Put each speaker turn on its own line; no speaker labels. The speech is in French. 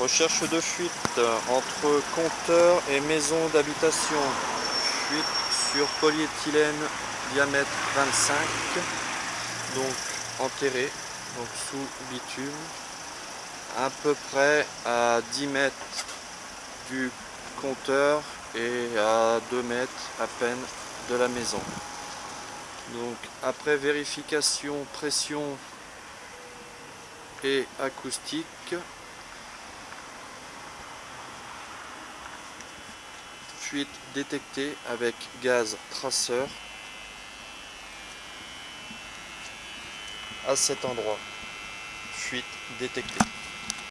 Recherche de fuite entre compteur et maison d'habitation. Fuite sur polyéthylène diamètre 25, donc enterré, donc sous bitume, à peu près à 10 mètres du compteur et à 2 mètres à peine de la maison. Donc après vérification pression et acoustique, fuite détectée avec gaz traceur à cet endroit. Fuite détectée.